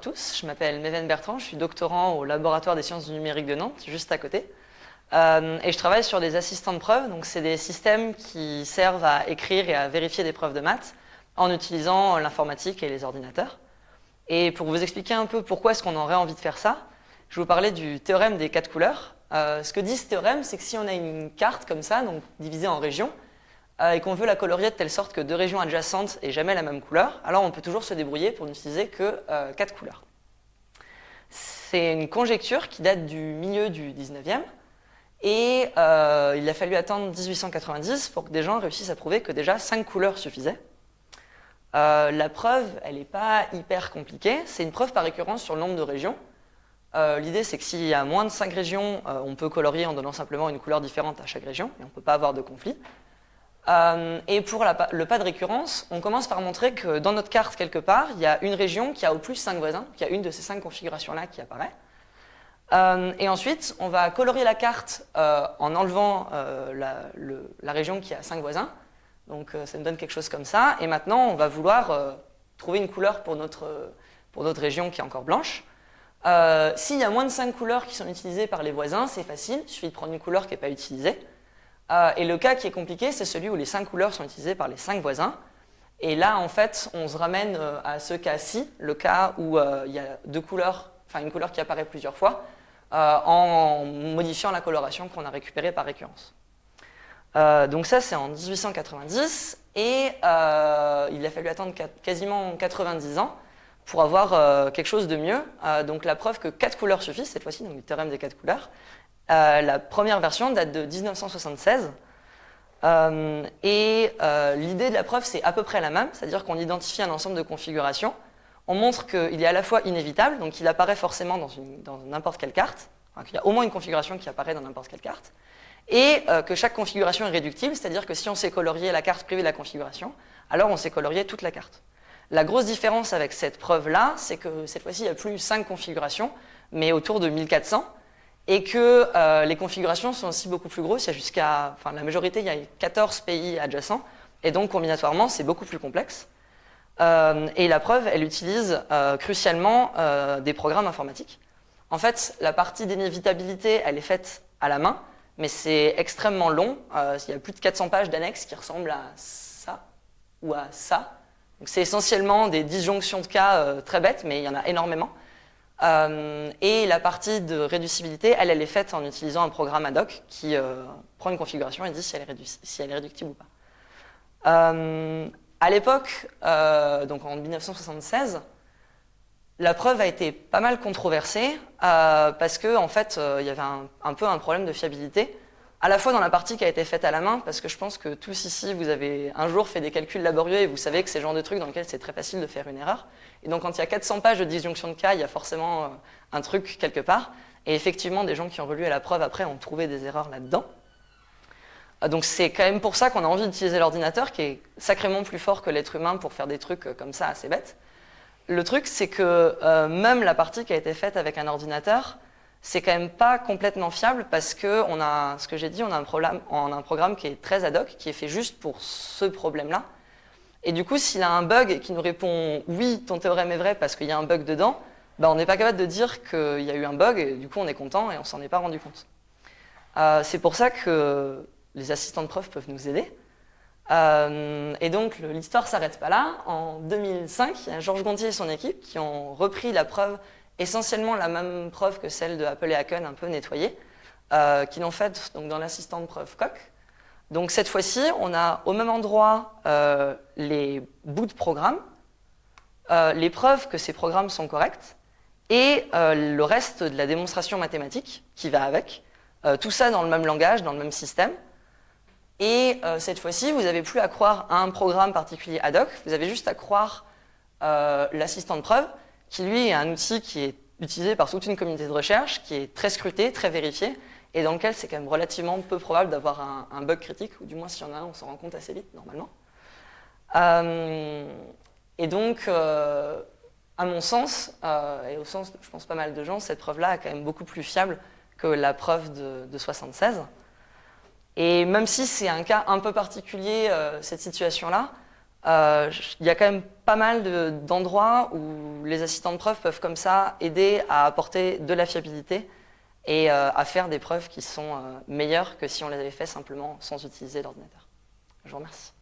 tous, je m'appelle Méven Bertrand, je suis doctorant au laboratoire des sciences du numérique de Nantes, juste à côté. Euh, et je travaille sur des assistants de preuves, donc c'est des systèmes qui servent à écrire et à vérifier des preuves de maths en utilisant l'informatique et les ordinateurs. Et pour vous expliquer un peu pourquoi est-ce qu'on aurait envie de faire ça, je vais vous parler du théorème des quatre couleurs. Euh, ce que dit ce théorème, c'est que si on a une carte comme ça, donc divisée en régions, et qu'on veut la colorier de telle sorte que deux régions adjacentes aient jamais la même couleur, alors on peut toujours se débrouiller pour n'utiliser que euh, quatre couleurs. C'est une conjecture qui date du milieu du 19e, et euh, il a fallu attendre 1890 pour que des gens réussissent à prouver que déjà cinq couleurs suffisaient. la preuve, elle n'est pas hyper compliquée, c'est une preuve par récurrence sur le nombre de régions. L'idée, c'est que s'il y a moins de cinq régions, on peut colorier en donnant simplement une couleur différente à chaque région, et on ne peut pas avoir de conflit. Euh, et pour le pas de récurrence, on commence par montrer que dans notre carte, quelque part, il y a une région qui a au plus 5 voisins, qui a une de ces 5 configurations-là qui apparaît. Euh, et ensuite, on va colorier la carte euh, en enlevant la, région qui a 5 voisins. Donc ça nous donne quelque chose comme ça. Et maintenant, on va vouloir trouver une couleur pour notre, pour notre région qui est encore blanche. S'il y a moins de 5 couleurs qui sont utilisées par les voisins, c'est facile, il suffit de prendre une couleur qui n'est pas utilisée. Euh, et le cas qui est compliqué, c'est celui où les cinq couleurs sont utilisées par les cinq voisins. Et là, en fait, on se ramène euh, à ce cas-ci, le cas où euh, il y a deux couleurs, enfin une couleur qui apparaît plusieurs fois, en modifiant la coloration qu'on a récupérée par récurrence. donc ça, c'est en 1890, et il a fallu attendre quasiment 90 ans pour avoir quelque chose de mieux. donc la preuve que quatre couleurs suffisent, cette fois-ci, donc le théorème des quatre couleurs, euh, la première version date de 1976. Euh, et euh, l'idée de la preuve, c'est à peu près la même, c'est-à-dire qu'on identifie un ensemble de configurations. On montre qu'il est à la fois inévitable, donc il apparaît forcément dans n'importe quelle carte, qu'il y a au moins une configuration qui apparaît dans n'importe quelle carte, et que chaque configuration est réductible, c'est-à-dire que si on sait colorier la carte privée de la configuration, alors on sait colorier toute la carte. La grosse différence avec cette preuve-là, c'est que cette fois-ci, il n'y a plus 5 configurations, mais autour de 1400, et que euh, les configurations sont aussi beaucoup plus grosses. Il y a jusqu'à, enfin, la majorité, il y a 14 pays adjacents, et donc combinatoirement, c'est beaucoup plus complexe. Euh, et la preuve, elle utilise euh, crucialement des programmes informatiques. En fait, la partie d'inévitabilité, elle est faite à la main, mais c'est extrêmement long. il y a plus de 400 pages d'annexes qui ressemblent à ça ou à ça. C'est essentiellement des disjonctions de cas très bêtes, mais il y en a énormément. Euh, et la partie de réducibilité, elle, elle est faite en utilisant un programme ad hoc qui euh, prend une configuration et dit si elle est, réductible ou pas. Euh, à l'époque, donc en 1976, la preuve a été pas mal controversée parce que en fait, il y avait un, peu un problème de fiabilité à la fois dans la partie qui a été faite à la main, parce que je pense que tous ici, vous avez un jour fait des calculs laborieux et vous savez que c'est le genre de truc dans lequel c'est très facile de faire une erreur. Et donc quand il y a 400 pages de disjonction de cas, il y a forcément euh, un truc quelque part. Et effectivement, des gens qui ont relu à la preuve après ont trouvé des erreurs là-dedans. Euh, donc c'est quand même pour ça qu'on a envie d'utiliser l'ordinateur, qui est sacrément plus fort que l'être humain pour faire des trucs euh, comme ça assez bêtes. Le truc, c'est que même la partie qui a été faite avec un ordinateur, c'est quand même pas complètement fiable parce que a, ce que j'ai dit, on a, un programme qui est très ad hoc, qui est fait juste pour ce problème-là. Et du coup, s'il a un bug qui nous répond « oui, ton théorème est vrai parce qu'il y a un bug dedans ben, on n'est pas capable de dire qu'il y a eu un bug, et du coup on est content et on s'en est pas rendu compte. Euh, c'est pour ça que les assistants de preuve peuvent nous aider. Euh, et donc l'histoire s'arrête pas là. En 2005, il y a Georges Gontier et son équipe qui ont repris la preuve essentiellement la même preuve que celle de Apple et Haken, un peu nettoyée, euh, qui l'ont faite dans l'assistant de preuve Coq. Donc cette fois-ci, on a au même endroit euh, les bouts de programme, euh, les preuves que ces programmes sont corrects, et le reste de la démonstration mathématique qui va avec, tout ça dans le même langage, dans le même système. Et cette fois-ci, vous n'avez plus à croire à un programme particulier ad hoc, vous avez juste à croire l'assistant de preuve, qui lui est un outil qui est utilisé par toute une communauté de recherche, qui est très scruté, très vérifié, et dans lequel c'est quand même relativement peu probable d'avoir un, bug critique, ou du moins s'il y en a un, on s'en rend compte assez vite normalement. Euh, et donc, euh, à mon sens, euh, et au sens de je pense pas mal de gens, cette preuve-là est quand même beaucoup plus fiable que la preuve de, de 76. Et même si c'est un cas un peu particulier, cette situation-là, euh, il y a quand même pas mal d'endroits où les assistants de preuve peuvent comme ça aider à apporter de la fiabilité et euh, à faire des preuves qui sont euh, meilleures que si on les avait fait simplement sans utiliser l'ordinateur. Je vous remercie.